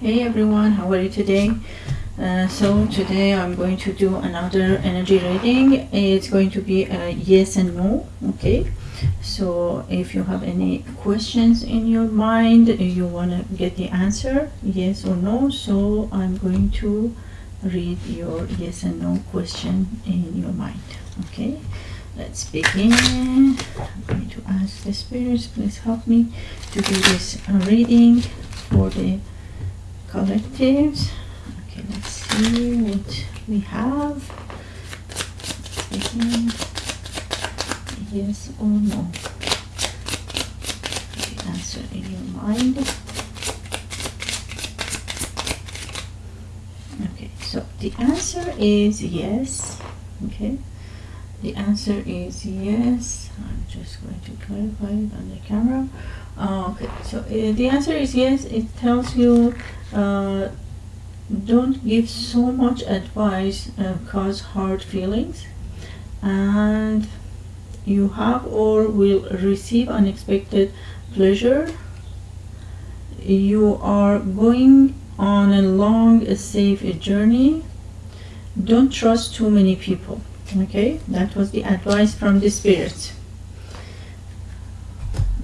Hey everyone, how are you today? Uh, so today I'm going to do another energy reading. It's going to be a yes and no, okay? So if you have any questions in your mind, you want to get the answer, yes or no, so I'm going to read your yes and no question in your mind, okay? Let's begin. I'm going to ask the spirits, please help me to do this reading for the collectives. Okay, let's see what we have. Begin. Yes or no? The answer in your mind. Okay, so the answer is yes. Okay, the answer is yes. I'm just going to clarify it on the camera. Uh, okay, so uh, the answer is yes. It tells you uh, don't give so much advice uh, cause hard feelings and you have or will receive unexpected pleasure you are going on a long safe journey don't trust too many people okay that was the advice from the spirit.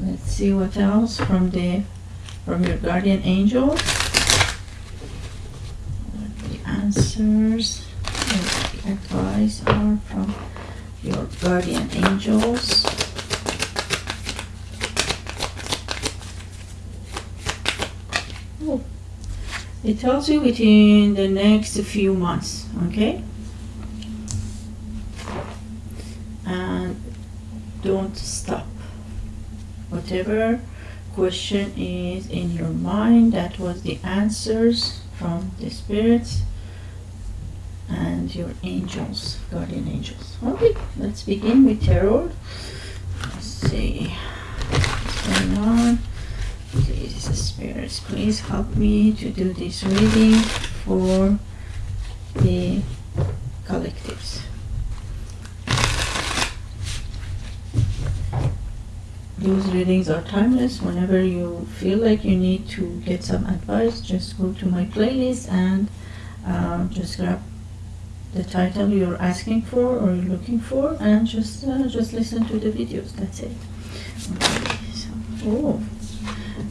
Let's see what else from the from your guardian angel. The answers the advice are from your guardian angels. Oh. it tells you within the next few months okay and don't stop. Whatever question is in your mind that was the answers from the spirits and your angels guardian angels. Okay let's begin with tarot. Let's see. What's going on? Please spirits please help me to do this reading for the collectives those readings are timeless. Whenever you feel like you need to get some advice just go to my playlist and uh, just grab the title you're asking for or you're looking for and just uh, just listen to the videos. That's it. Okay, so, oh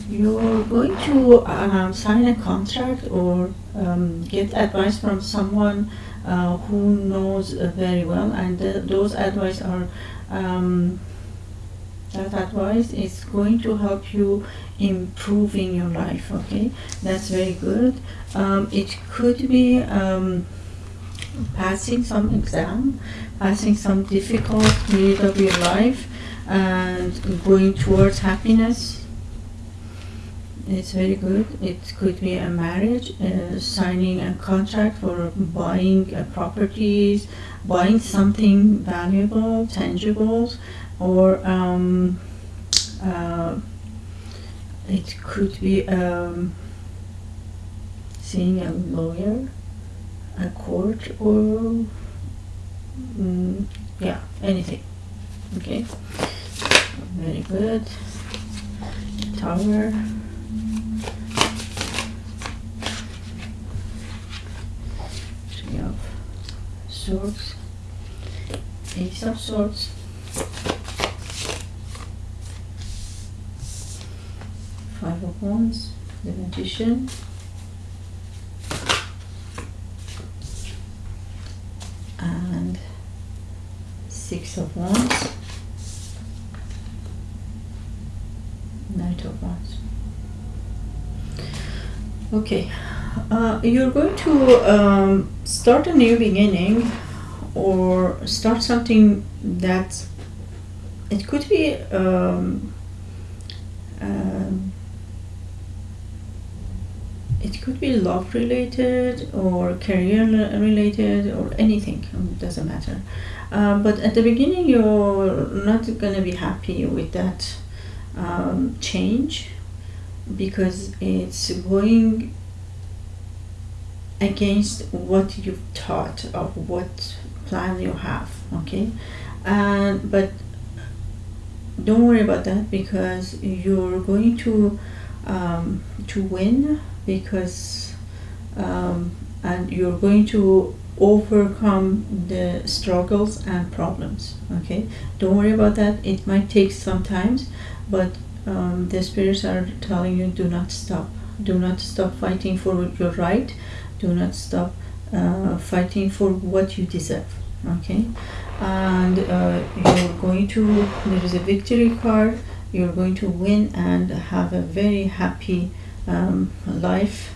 you're going to um, sign a contract or um, get advice from someone uh, who knows uh, very well and th those advice are um, that advice is going to help you improving your life okay? That's very good. Um, it could be um, passing some exam passing some difficult period of your life and going towards happiness. It's very good. It could be a marriage uh, signing a contract for buying uh, properties buying something valuable tangible or um, uh, it could be um, seeing a lawyer, a court, or mm, yeah, anything. Okay, very good. Tower. Three of swords. Ace of swords. Five of Wands, the Magician, and Six of Wands, Knight of Wands. Okay, uh, you're going to um, start a new beginning or start something that it could be um, it could be love related or career related or anything it doesn't matter. Uh, but at the beginning you're not gonna be happy with that um, change because it's going against what you've taught of what plan you have okay? And but don't worry about that because you're going to um, to win because um, and you're going to overcome the struggles and problems okay? Don't worry about that. It might take some times but um, the spirits are telling you do not stop. Do not stop fighting for your right. Do not stop uh, fighting for what you deserve okay? And uh, you're going to there is a victory card. You're going to win and have a very happy um, life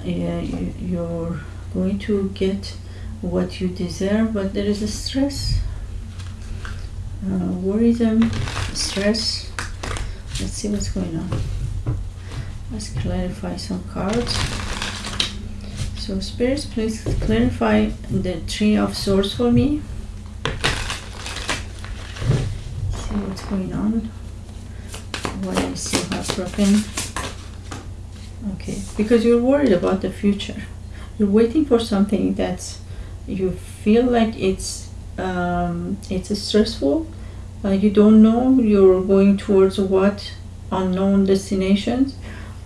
uh, you, you're going to get what you deserve but there is a stress uh, worrisome stress. Let's see what's going on. Let's clarify some cards. So spirits please clarify the tree of swords for me. See what's going on. Why I see heartbroken? okay because you're worried about the future. You're waiting for something that's you feel like it's um, it's stressful uh, you don't know you're going towards what unknown destinations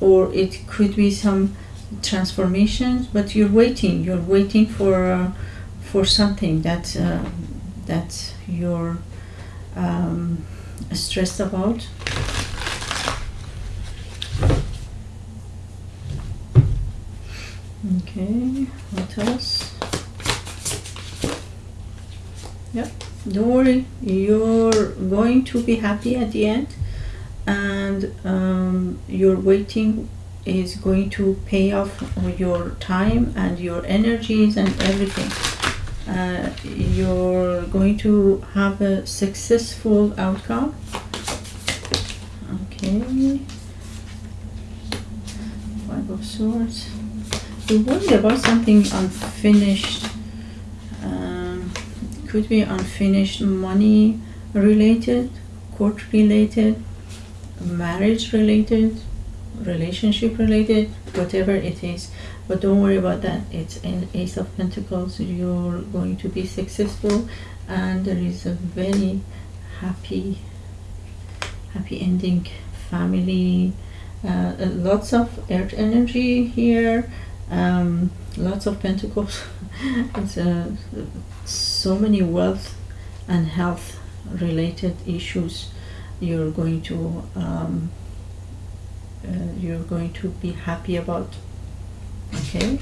or it could be some transformations but you're waiting. You're waiting for uh, for something that uh, that you're um, stressed about okay what else Yep, don't worry, you're going to be happy at the end, and um, your waiting is going to pay off your time and your energies and everything. Uh, you're going to have a successful outcome. Okay. Five of Swords. You're worried about something unfinished could be unfinished money related, court related, marriage related, relationship related, whatever it is. But don't worry about that. It's an Ace of Pentacles. You're going to be successful, and there is a very happy, happy ending. Family, uh, lots of earth energy here. Um, lots of pentacles. it's a so many wealth and health related issues you're going to um, uh, you're going to be happy about. Okay?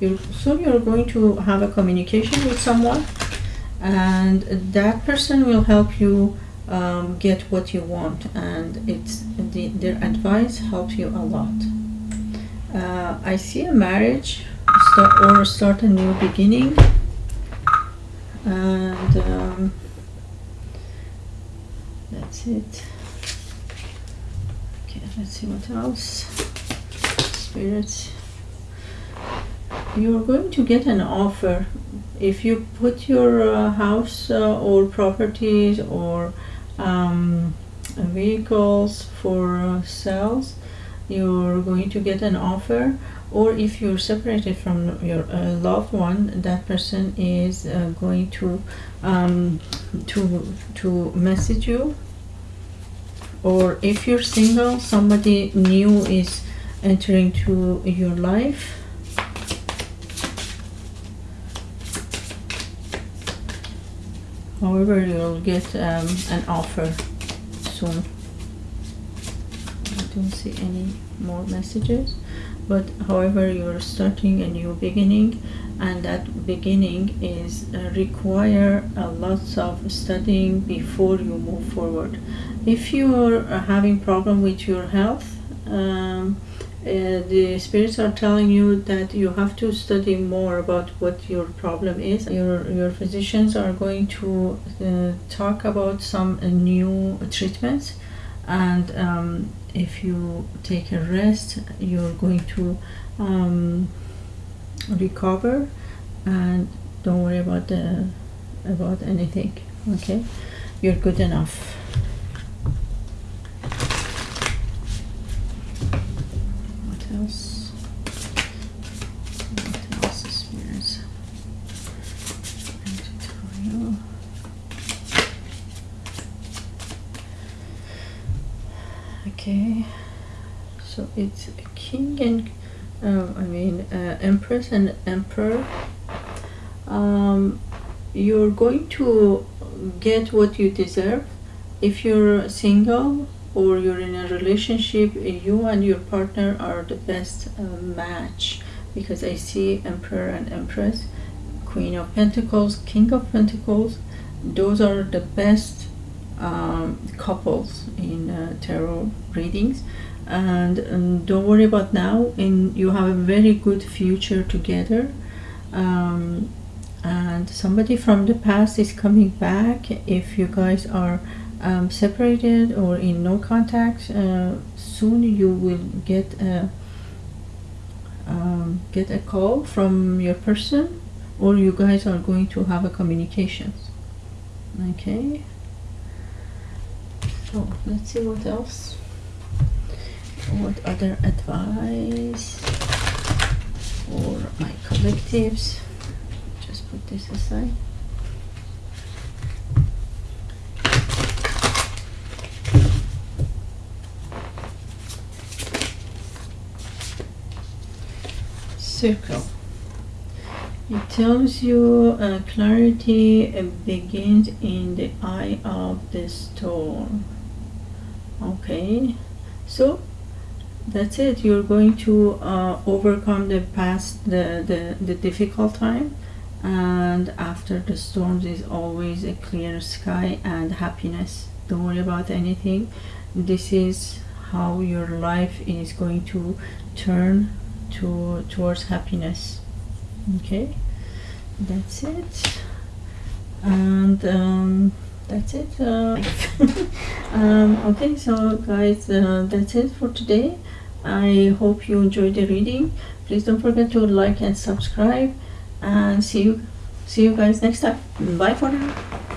You're, soon you're going to have a communication with someone and that person will help you um, get what you want and it's the, their advice helps you a lot uh, I see a marriage start, or start a new beginning. And um, that's it. Okay let's see what else. Spirits. You're going to get an offer. If you put your uh, house uh, or properties or um, vehicles for uh, sales you're going to get an offer or if you're separated from your uh, loved one that person is uh, going to um, to to message you. Or if you're single somebody new is entering to your life. However you'll get um, an offer soon I don't see any more messages. But however you're starting a new beginning and that beginning is uh, require a lots of studying before you move forward. If you are having problem with your health um, uh, the spirits are telling you that you have to study more about what your problem is. Your your physicians are going to uh, talk about some uh, new treatments and um, if you take a rest you're going to um, recover and don't worry about the about anything okay? You're good enough what else what else is here? trying to tell you okay. So it's a king and uh, I mean uh, empress and emperor. Um, you're going to get what you deserve. If you're single or you're in a relationship you and your partner are the best uh, match. Because I see emperor and empress queen of pentacles king of pentacles those are the best um, couples in uh, tarot readings. And um, don't worry about now. And you have a very good future together. Um, and somebody from the past is coming back. If you guys are um, separated or in no contact uh, soon you will get a um, get a call from your person or you guys are going to have a communications okay so let's see what else. What other advice? For my collectives? Just put this aside. Circle. It tells you uh, clarity begins in the eye of the storm okay. So that's it. You're going to uh, overcome the past the, the the difficult time and after the storms is always a clear sky and happiness. Don't worry about anything. This is how your life is going to turn to towards happiness. Okay. That's it. And um, that's it uh, um, okay so guys uh, that's it for today. I hope you enjoyed the reading. Please don't forget to like and subscribe and see you see you guys next time. Bye for now